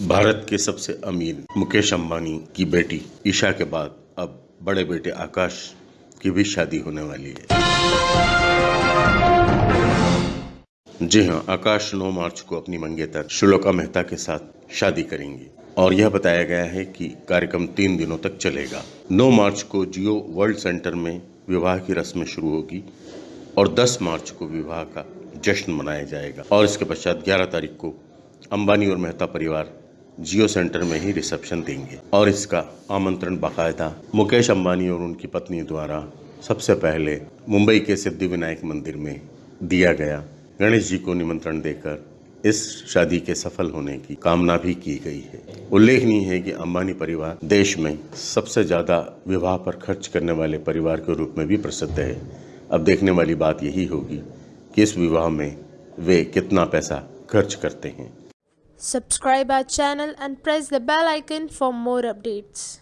भारत के सबसे अमीर मुकेश अंबानी की बेटी ईशा के बाद अब बड़े बेटे आकाश की भी शादी होने वाली है। जी हाँ, आकाश 9 मार्च को अपनी मंगेतर श्लोका मेहता के साथ शादी करेंगे और यह बताया गया है कि कार्यक्रम तीन दिनों तक चलेगा। 9 मार्च को जियो वर्ल्ड सेंटर में विवाह की रस्म शुरू होगी और 10 मार्च को विवाह का जश्न मनाया जाएगा और इसके पश्चात 11 तारीख को अंबानी और मेहता परिवार जियो सेंटर में ही रिसेप्शन देंगे। और इसका आमंत्रण बाकायदा मुकेश अंबानी और उनकी पत्नी द्वारा सबसे पहले मुंबई के सिद्धि विनायक मंदिर में दिया गया। गणेश जी को निमंत्रण देकर इस शादी के सफल होने की कामना भी की गई है। उल्लेखनीय है कि अंबानी परिवार देश में सबसे ज़्यादा विवाह पर खर्च करने वाले परिवार के रूप में भी प्रसिद्ध है। अब देखने वाली बात यही होगी कि इस विवाह में वे कितना पैसा खर्च करते हैं। Subscribe our channel and press the bell icon for more updates.